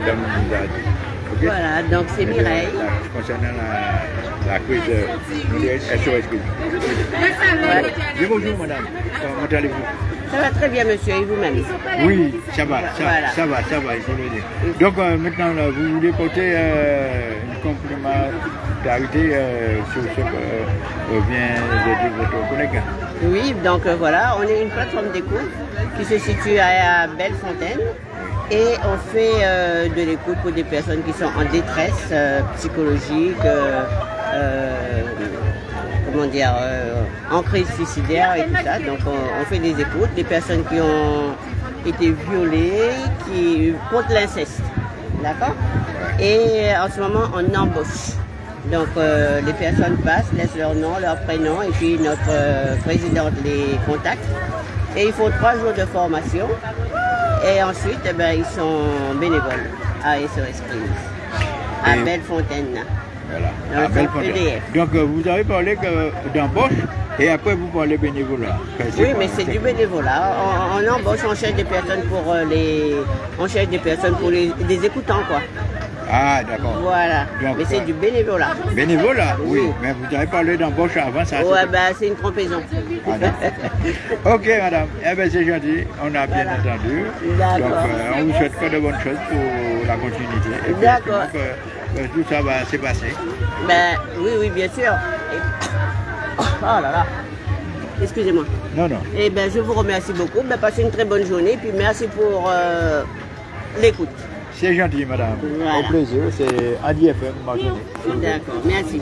Madame nous a dit. Ok Voilà, donc c'est Mireille. la- Concernant la, la quiz euh, SOS. Voilà. Bonjour madame, comment allez-vous? Ça va très bien, monsieur, et vous-même? Oui, ça va, ça, Voilà. ça va, ça va, je veux dire. Donc euh, maintenant, là, vous voulez porter euh, une complémentarité euh, sur ce que euh, vient de dire votre collègue. Oui, donc euh, voilà, on est une plateforme d'écoute qui se situe à, Bellefontaine et on fait de l'écoute pour des personnes qui sont en détresse psychologique, comment dire, en crise suicidaire et tout ça. Donc on, on fait des écoutes, des personnes qui ont été violées, qui contre l'inceste, d'accord? Et en ce moment, on embauche. Donc euh, les personnes passent, laissent leur nom, leur prénom et puis notre euh, présidente les contacte. Et il faut trois jours de formation. Et ensuite, eh ben, ils sont bénévoles à SOS Clinics, à Bellefontaine. Voilà, Dans le à Bellefontaine. EDF. Donc euh, vous avez parlé d'embauche et après vous parlez bénévolat. Oui, mais c'est du bénévolat. On, on embauche, on cherche des personnes pour euh, les, on cherche des personnes pour les, des écoutants quoi. Ah d'accord. Voilà. Donc, mais c'est euh, du bénévolat. Bénévolat, oui, Oui. mais vous avez parlé d'embauche avant ça. Ouais, ben c'est une trompeson. Ah, ok, madame. Eh bien, c'est gentil. On a bien Voilà. entendu. D'accord. Donc, euh, on vous souhaite que de bonnes choses pour la continuité. D'accord. que tout ça va se passer. Ben oui, oui, bien sûr. Et- Oh là là. Excusez-moi. Non, non. Eh ben, je vous remercie beaucoup. Ben, passez une très bonne journée. Puis merci pour euh, l'écoute. C'est gentil, madame. Voilà. Au plaisir. C'est Adi FM. D'accord. Merci.